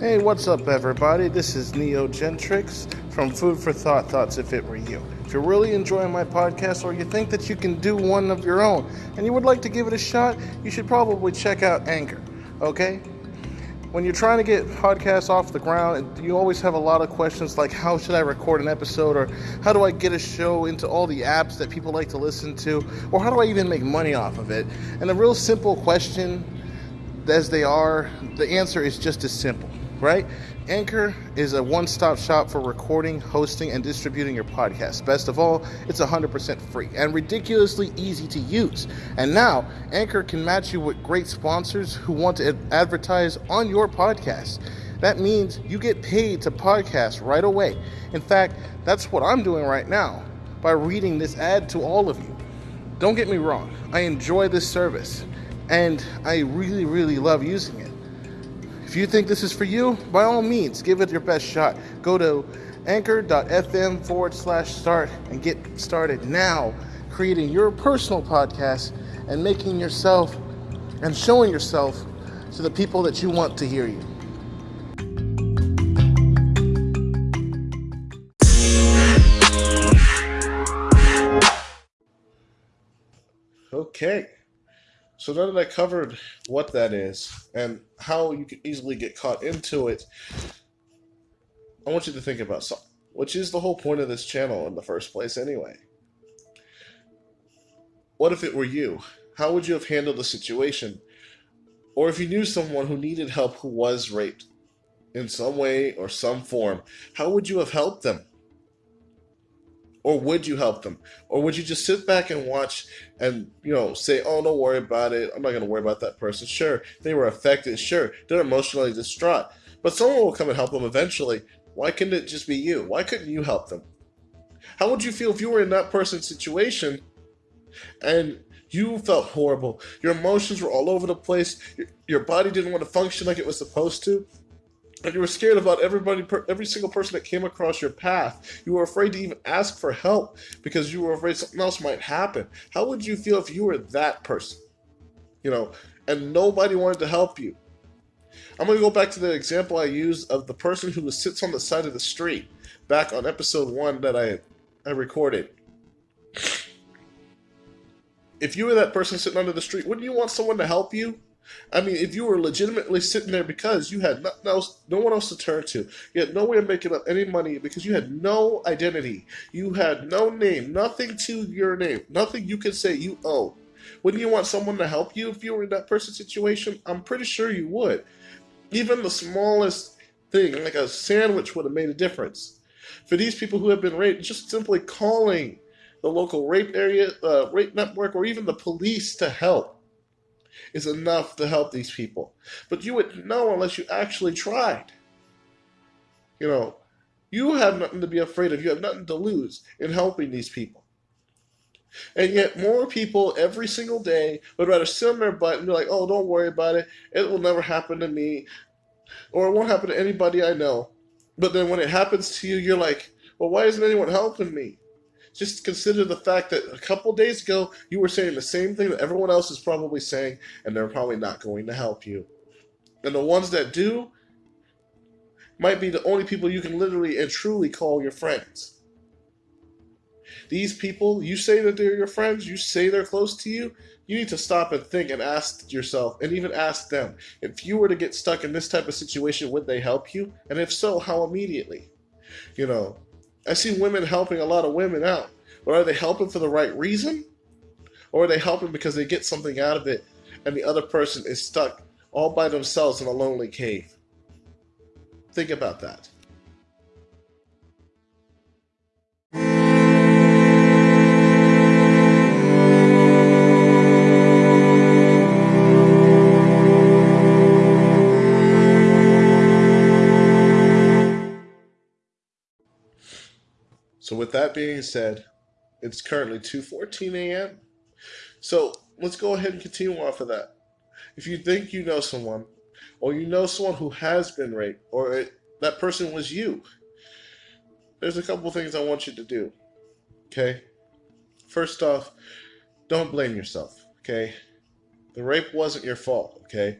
Hey, what's up, everybody? This is Neo Gentrix from Food for Thought Thoughts If It Were You. If you're really enjoying my podcast or you think that you can do one of your own and you would like to give it a shot, you should probably check out Anchor, okay? When you're trying to get podcasts off the ground, you always have a lot of questions like how should I record an episode or how do I get a show into all the apps that people like to listen to or how do I even make money off of it? And a real simple question as they are, the answer is just as simple right? Anchor is a one stop shop for recording, hosting, and distributing your podcast. Best of all, it's 100% free and ridiculously easy to use. And now, Anchor can match you with great sponsors who want to advertise on your podcast. That means you get paid to podcast right away. In fact, that's what I'm doing right now by reading this ad to all of you. Don't get me wrong, I enjoy this service and I really, really love using it. If you think this is for you, by all means, give it your best shot. Go to anchor.fm forward slash start and get started now creating your personal podcast and making yourself and showing yourself to the people that you want to hear you. Okay. So now that I covered what that is and how you can easily get caught into it, I want you to think about something, which is the whole point of this channel in the first place anyway. What if it were you? How would you have handled the situation? Or if you knew someone who needed help who was raped in some way or some form, how would you have helped them? Or would you help them? Or would you just sit back and watch and you know say oh don't worry about it. I'm not going to worry about that person. Sure they were affected. Sure they're emotionally distraught. But someone will come and help them eventually. Why couldn't it just be you? Why couldn't you help them? How would you feel if you were in that person's situation and you felt horrible? Your emotions were all over the place. Your, your body didn't want to function like it was supposed to and you were scared about everybody, every single person that came across your path. You were afraid to even ask for help because you were afraid something else might happen. How would you feel if you were that person? You know, and nobody wanted to help you. I'm going to go back to the example I used of the person who sits on the side of the street back on episode one that I, I recorded. If you were that person sitting under the street, wouldn't you want someone to help you? I mean, if you were legitimately sitting there because you had no one else to turn to, you had no way of making up any money because you had no identity, you had no name, nothing to your name, nothing you could say you owe. Wouldn't you want someone to help you if you were in that person's situation? I'm pretty sure you would. Even the smallest thing, like a sandwich, would have made a difference. For these people who have been raped, just simply calling the local rape area, uh, rape network, or even the police to help is enough to help these people. But you wouldn't know unless you actually tried. You know, you have nothing to be afraid of. You have nothing to lose in helping these people. And yet, more people every single day would rather sit on their butt and be like, oh, don't worry about it. It will never happen to me. Or it won't happen to anybody I know. But then when it happens to you, you're like, well, why isn't anyone helping me? Just consider the fact that a couple days ago you were saying the same thing that everyone else is probably saying, and they're probably not going to help you. And the ones that do might be the only people you can literally and truly call your friends. These people, you say that they're your friends, you say they're close to you, you need to stop and think and ask yourself, and even ask them, if you were to get stuck in this type of situation, would they help you? And if so, how immediately? You know, I see women helping a lot of women out. But are they helping for the right reason? Or are they helping because they get something out of it and the other person is stuck all by themselves in a lonely cave? Think about that. With that being said, it's currently 2:14 a.m. So let's go ahead and continue off of that. If you think you know someone, or you know someone who has been raped, or it, that person was you, there's a couple things I want you to do. Okay. First off, don't blame yourself. Okay. The rape wasn't your fault. Okay.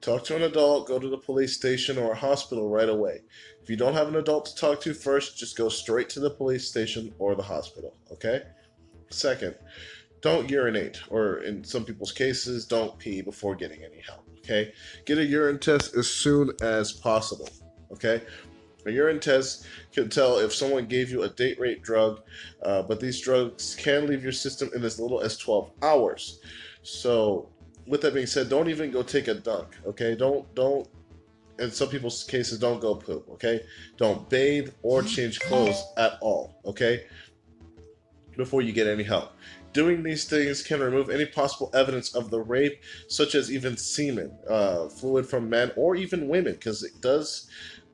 Talk to an adult, go to the police station or a hospital right away. If you don't have an adult to talk to first, just go straight to the police station or the hospital, okay? Second, don't urinate, or in some people's cases, don't pee before getting any help, okay? Get a urine test as soon as possible, okay? A urine test can tell if someone gave you a date rape drug, uh, but these drugs can leave your system in as little as 12 hours. So, with that being said, don't even go take a dunk, okay? Don't, don't, in some people's cases, don't go poop, okay? Don't bathe or change clothes at all, okay? Before you get any help. Doing these things can remove any possible evidence of the rape, such as even semen, uh, fluid from men or even women, because it does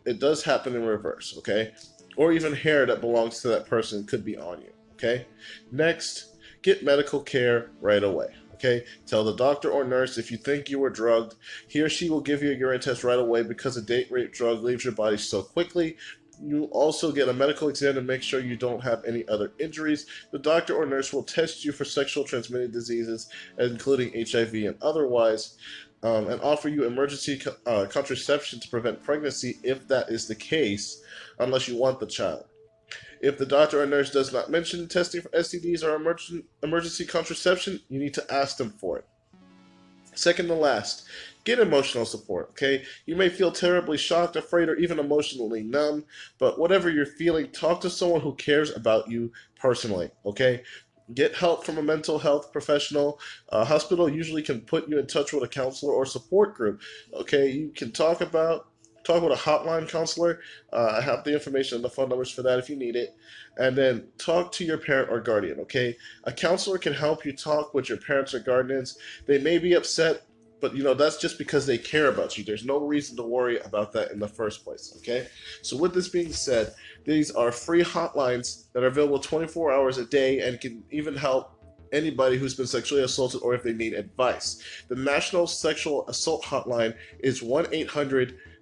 it does happen in reverse, okay? Or even hair that belongs to that person could be on you, okay? Next, get medical care right away. Okay, tell the doctor or nurse if you think you were drugged. He or she will give you a urine test right away because a date rape drug leaves your body so quickly. You also get a medical exam to make sure you don't have any other injuries. The doctor or nurse will test you for sexual transmitted diseases, including HIV and otherwise um, and offer you emergency uh, contraception to prevent pregnancy if that is the case, unless you want the child. If the doctor or nurse does not mention testing for STDs or emergen emergency contraception, you need to ask them for it. Second to last, get emotional support, okay? You may feel terribly shocked, afraid, or even emotionally numb, but whatever you're feeling, talk to someone who cares about you personally, okay? get help from a mental health professional. A hospital usually can put you in touch with a counselor or support group. Okay, you can talk about talk with a hotline counselor. Uh, I have the information and the phone numbers for that if you need it. And then talk to your parent or guardian, okay? A counselor can help you talk with your parents or guardians. They may be upset but you know that's just because they care about you there's no reason to worry about that in the first place okay so with this being said these are free hotlines that are available 24 hours a day and can even help anybody who's been sexually assaulted or if they need advice the national sexual assault hotline is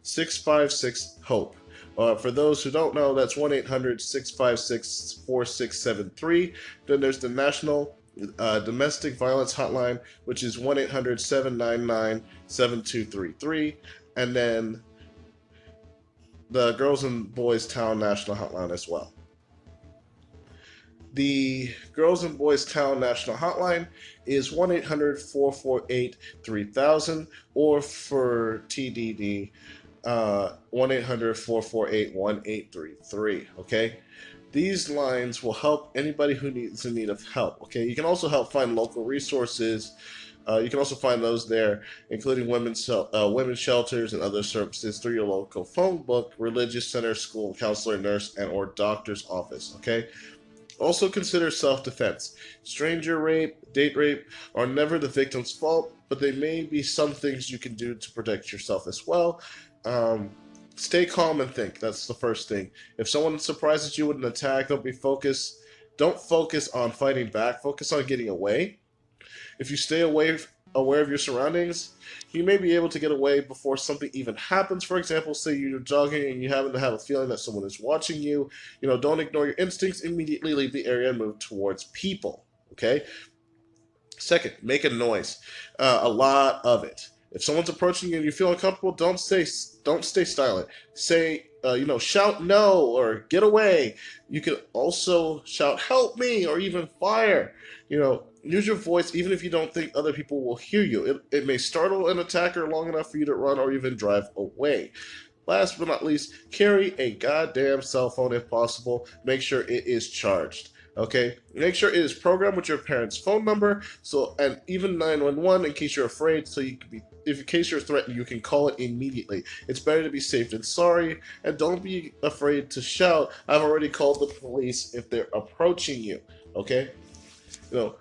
1-800-656-hope uh, for those who don't know, that's 1 800 656 4673. Then there's the National uh, domestic violence hotline, which is 1 800 799 7233. And then the Girls and Boys Town National Hotline as well. The Girls and Boys Town National Hotline is 1 800 448 3000, or for TDD, uh, 1 800 448 1833. Okay? These lines will help anybody who needs in need of help. Okay, you can also help find local resources. Uh, you can also find those there, including women's uh, women's shelters and other services through your local phone book, religious center, school, counselor, nurse, and or doctor's office. Okay. Also consider self-defense. Stranger rape, date rape are never the victim's fault, but they may be some things you can do to protect yourself as well. Um, stay calm and think. That's the first thing. If someone surprises you with an attack, don't be focused. Don't focus on fighting back. Focus on getting away. If you stay away, aware of your surroundings, you may be able to get away before something even happens. For example, say you're jogging and you happen to have a feeling that someone is watching you. You know, don't ignore your instincts. Immediately leave the area and move towards people. Okay. Second, make a noise. Uh, a lot of it. If someone's approaching you and you feel uncomfortable, don't say don't stay silent. Say uh, you know shout no or get away. You can also shout help me or even fire. You know use your voice even if you don't think other people will hear you. It, it may startle an attacker long enough for you to run or even drive away. Last but not least, carry a goddamn cell phone if possible. Make sure it is charged. Okay, make sure it is programmed with your parents' phone number. So, and even 911 in case you're afraid, so you can be, if in case you're threatened, you can call it immediately. It's better to be safe than sorry, and don't be afraid to shout. I've already called the police if they're approaching you. Okay, you know.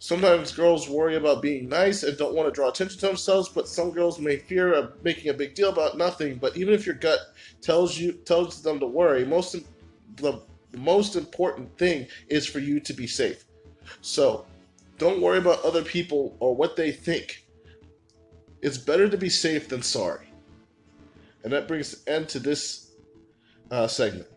Sometimes girls worry about being nice and don't want to draw attention to themselves, but some girls may fear of making a big deal about nothing. But even if your gut tells you tells them to worry, most of the the most important thing is for you to be safe. So don't worry about other people or what they think. It's better to be safe than sorry. And that brings an end to this uh, segment.